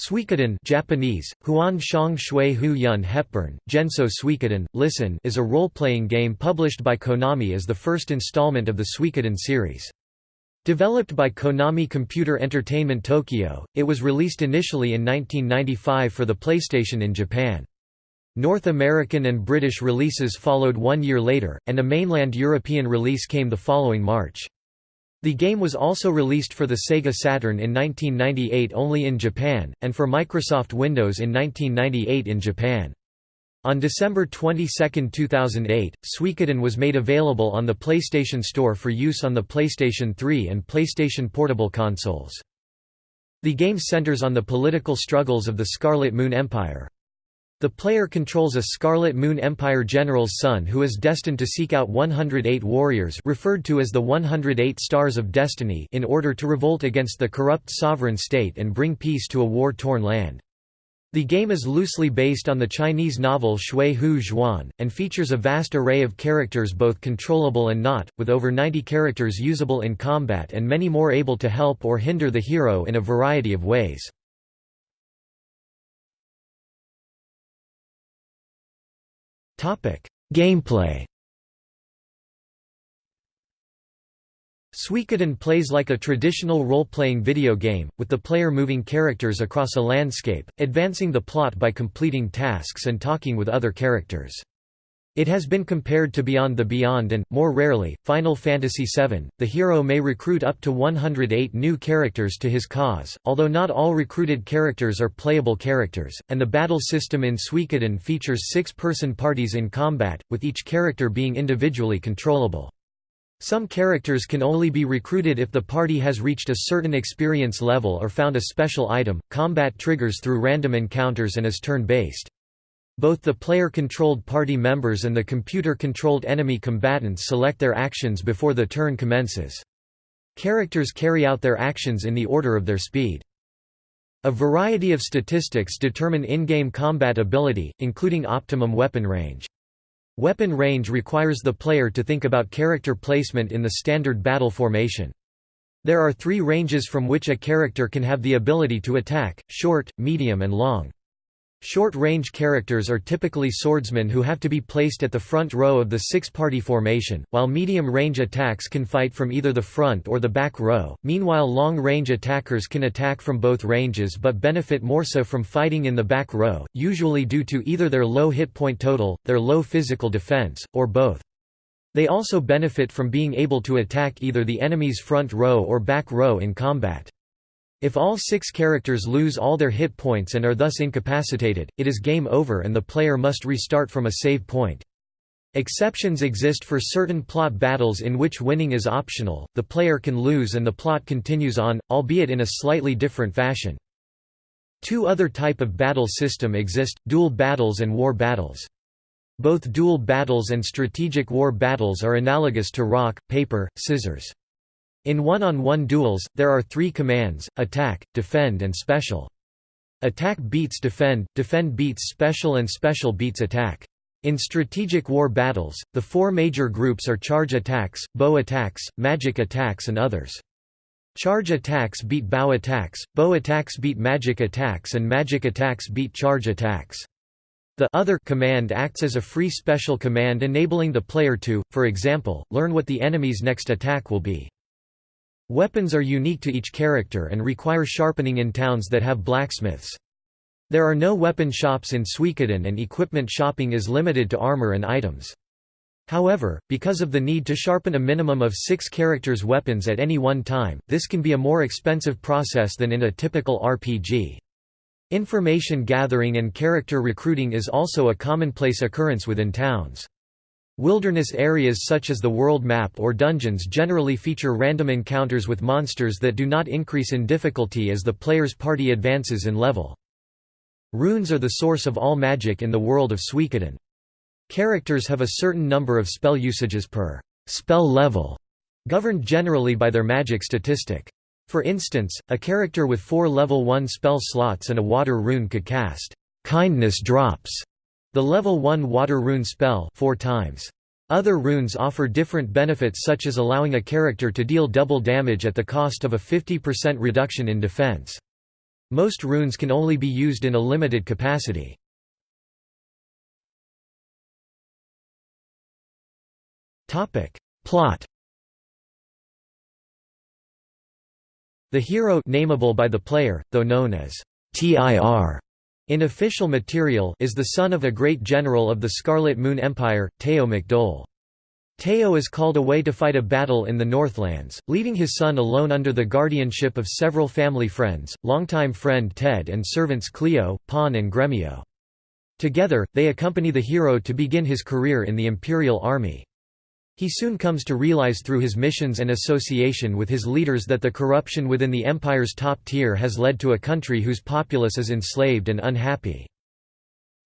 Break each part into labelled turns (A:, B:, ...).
A: Suikoden Japanese, Huan Shang Shui Hu Yun Hepburn, Genso Suikoden, Listen is a role-playing game published by Konami as the first installment of the Suikoden series. Developed by Konami Computer Entertainment Tokyo, it was released initially in 1995 for the PlayStation in Japan. North American and British releases followed one year later, and a mainland European release came the following March. The game was also released for the Sega Saturn in 1998 only in Japan, and for Microsoft Windows in 1998 in Japan. On December 22, 2008, Suikoden was made available on the PlayStation Store for use on the PlayStation 3 and PlayStation Portable consoles. The game centers on the political struggles of the Scarlet Moon Empire. The player controls a Scarlet Moon Empire general's son who is destined to seek out 108 warriors referred to as the 108 Stars of Destiny in order to revolt against the corrupt sovereign state and bring peace to a war-torn land. The game is loosely based on the Chinese novel Shui Hu Zhuan, and features a vast array of characters both controllable and not, with over 90 characters usable in combat and many more able to help or hinder the hero in a variety of ways. Gameplay Suikoden plays like a traditional role-playing video game, with the player moving characters across a landscape, advancing the plot by completing tasks and talking with other characters. It has been compared to Beyond the Beyond and, more rarely, Final Fantasy VII. The hero may recruit up to 108 new characters to his cause, although not all recruited characters are playable characters, and the battle system in Suikoden features six-person parties in combat, with each character being individually controllable. Some characters can only be recruited if the party has reached a certain experience level or found a special item. Combat triggers through random encounters and is turn-based. Both the player-controlled party members and the computer-controlled enemy combatants select their actions before the turn commences. Characters carry out their actions in the order of their speed. A variety of statistics determine in-game combat ability, including optimum weapon range. Weapon range requires the player to think about character placement in the standard battle formation. There are three ranges from which a character can have the ability to attack, short, medium and long. Short-range characters are typically swordsmen who have to be placed at the front row of the six-party formation, while medium-range attacks can fight from either the front or the back row. Meanwhile long-range attackers can attack from both ranges but benefit more so from fighting in the back row, usually due to either their low hit point total, their low physical defense, or both. They also benefit from being able to attack either the enemy's front row or back row in combat. If all six characters lose all their hit points and are thus incapacitated, it is game over and the player must restart from a save point. Exceptions exist for certain plot battles in which winning is optional, the player can lose and the plot continues on, albeit in a slightly different fashion. Two other type of battle system exist, duel battles and war battles. Both duel battles and strategic war battles are analogous to rock, paper, scissors. In one-on-one -on -one duels, there are three commands, attack, defend and special. Attack beats defend, defend beats special and special beats attack. In strategic war battles, the four major groups are charge attacks, bow attacks, magic attacks and others. Charge attacks beat bow attacks, bow attacks beat magic attacks and magic attacks beat charge attacks. The other command acts as a free special command enabling the player to, for example, learn what the enemy's next attack will be. Weapons are unique to each character and require sharpening in towns that have blacksmiths. There are no weapon shops in Suikoden and equipment shopping is limited to armor and items. However, because of the need to sharpen a minimum of six characters' weapons at any one time, this can be a more expensive process than in a typical RPG. Information gathering and character recruiting is also a commonplace occurrence within towns. Wilderness areas such as the world map or dungeons generally feature random encounters with monsters that do not increase in difficulty as the player's party advances in level. Runes are the source of all magic in the world of Suikoden. Characters have a certain number of spell usages per spell level, governed generally by their magic statistic. For instance, a character with four level 1 spell slots and a water rune could cast kindness drops the level 1 water rune spell four times. Other runes offer different benefits such as allowing a character to deal double damage at the cost of a 50% reduction in defense. Most runes can only be used in a limited capacity. Plot The hero nameable by the player, though known as TIR in official material is the son of a great general of the Scarlet Moon Empire, Teo McDohl. Teo is called away to fight a battle in the Northlands, leaving his son alone under the guardianship of several family friends, longtime friend Ted and servants Cleo, Pahn and Gremio. Together, they accompany the hero to begin his career in the Imperial Army. He soon comes to realize through his missions and association with his leaders that the corruption within the empire's top tier has led to a country whose populace is enslaved and unhappy.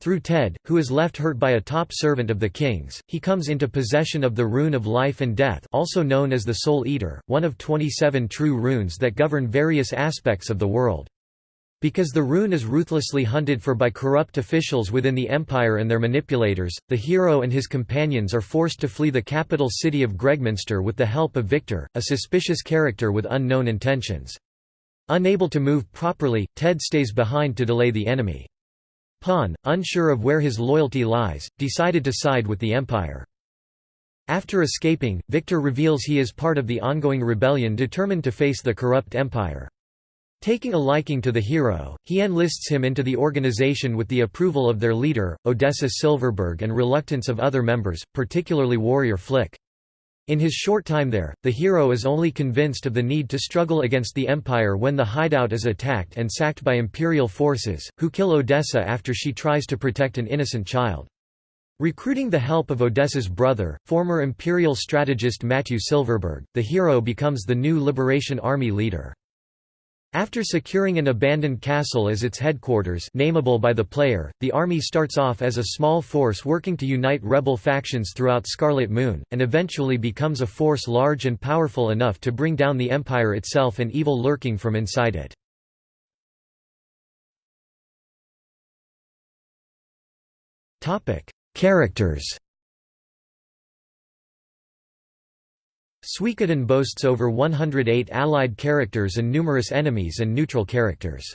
A: Through Ted, who is left hurt by a top servant of the king's, he comes into possession of the Rune of Life and Death also known as the Soul Eater, one of 27 true runes that govern various aspects of the world. Because the rune is ruthlessly hunted for by corrupt officials within the Empire and their manipulators, the hero and his companions are forced to flee the capital city of Gregminster with the help of Victor, a suspicious character with unknown intentions. Unable to move properly, Ted stays behind to delay the enemy. Pahn, unsure of where his loyalty lies, decided to side with the Empire. After escaping, Victor reveals he is part of the ongoing rebellion determined to face the corrupt Empire. Taking a liking to the hero, he enlists him into the organization with the approval of their leader, Odessa Silverberg and reluctance of other members, particularly warrior Flick. In his short time there, the hero is only convinced of the need to struggle against the Empire when the hideout is attacked and sacked by Imperial forces, who kill Odessa after she tries to protect an innocent child. Recruiting the help of Odessa's brother, former Imperial strategist Mathiu Silverberg, the hero becomes the new Liberation Army leader. After securing an abandoned castle as its headquarters nameable by the player, the army starts off as a small force working to unite rebel factions throughout Scarlet Moon, and eventually becomes a force large and powerful enough to bring down the Empire itself and evil lurking from inside it. Characters Suikoden boasts over 108 allied characters and numerous enemies and neutral characters.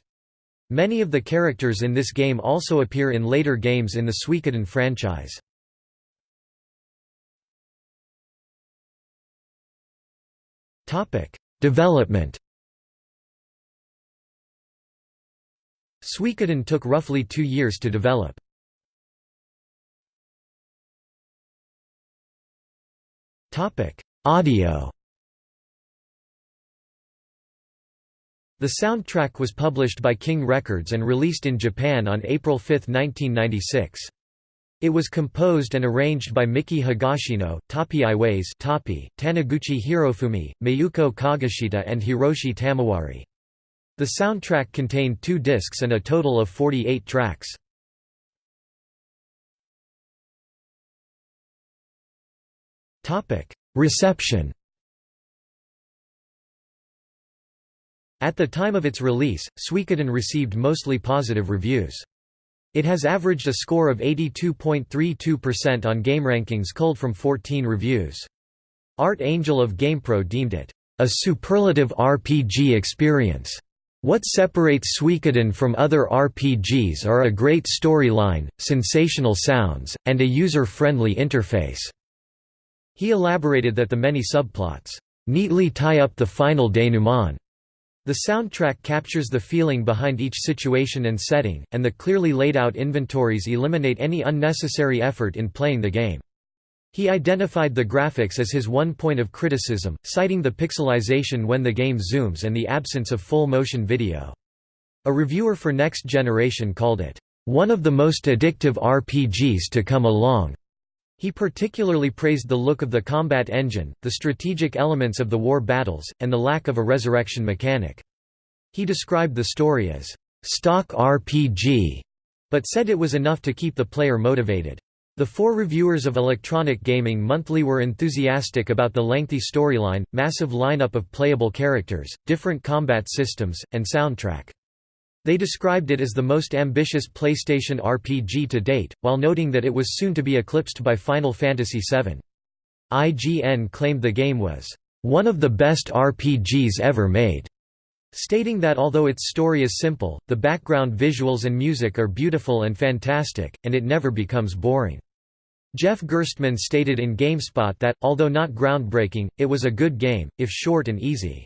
A: Many of the characters in this game also appear in later games in the Suikoden franchise. Development Suikoden took roughly two years to develop. Audio The soundtrack was published by King Records and released in Japan on April 5, 1996. It was composed and arranged by Miki Higashino, Tappi Iwase Tappi, Taniguchi Hirofumi, Mayuko Kageshita and Hiroshi Tamawari. The soundtrack contained two discs and a total of 48 tracks. Reception At the time of its release, Suikoden received mostly positive reviews. It has averaged a score of 82.32% on GameRankings culled from 14 reviews. Art Angel of GamePro deemed it, "...a superlative RPG experience." What separates Suikoden from other RPGs are a great storyline, sensational sounds, and a user-friendly interface. He elaborated that the many subplots, "...neatly tie up the final denouement." The soundtrack captures the feeling behind each situation and setting, and the clearly laid out inventories eliminate any unnecessary effort in playing the game. He identified the graphics as his one point of criticism, citing the pixelization when the game zooms and the absence of full motion video. A reviewer for Next Generation called it, "...one of the most addictive RPGs to come along." He particularly praised the look of the combat engine, the strategic elements of the war battles, and the lack of a resurrection mechanic. He described the story as, "...stock RPG", but said it was enough to keep the player motivated. The four reviewers of Electronic Gaming Monthly were enthusiastic about the lengthy storyline, massive lineup of playable characters, different combat systems, and soundtrack. They described it as the most ambitious PlayStation RPG to date, while noting that it was soon to be eclipsed by Final Fantasy VII. IGN claimed the game was, "...one of the best RPGs ever made." stating that although its story is simple, the background visuals and music are beautiful and fantastic, and it never becomes boring. Jeff Gerstmann stated in GameSpot that, although not groundbreaking, it was a good game, if short and easy.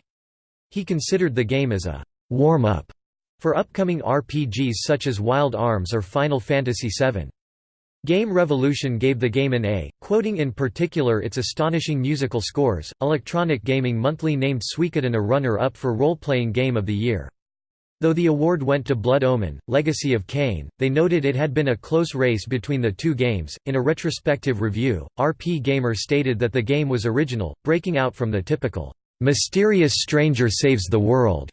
A: He considered the game as a warm-up for upcoming RPGs such as Wild Arms or Final Fantasy VII. Game Revolution gave the game an A, quoting in particular its astonishing musical scores. Electronic Gaming Monthly named Suikoden a runner up for Role Playing Game of the Year. Though the award went to Blood Omen, Legacy of Kain, they noted it had been a close race between the two games. In a retrospective review, RPGamer stated that the game was original, breaking out from the typical, mysterious stranger saves the world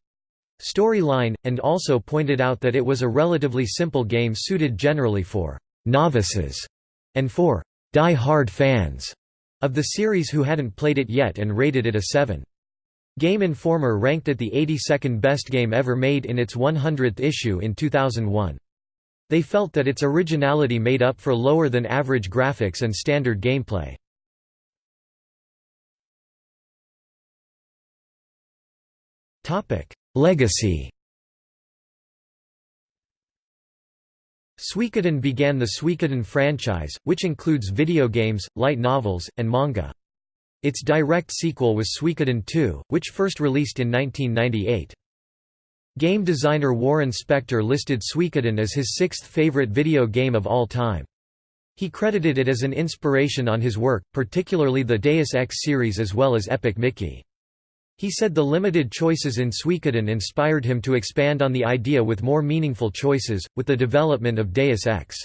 A: storyline, and also pointed out that it was a relatively simple game suited generally for novices, and for die-hard fans of the series who hadn't played it yet and rated it a 7. Game Informer ranked it the 82nd best game ever made in its 100th issue in 2001. They felt that its originality made up for lower than average graphics and standard gameplay. Legacy Suikoden began the Suikoden franchise, which includes video games, light novels, and manga. Its direct sequel was Suikoden 2, which first released in 1998. Game designer Warren Spector listed Suikoden as his sixth favorite video game of all time. He credited it as an inspiration on his work, particularly the Deus Ex series as well as Epic Mickey. He said the limited choices in Suikoden inspired him to expand on the idea with more meaningful choices, with the development of Deus Ex.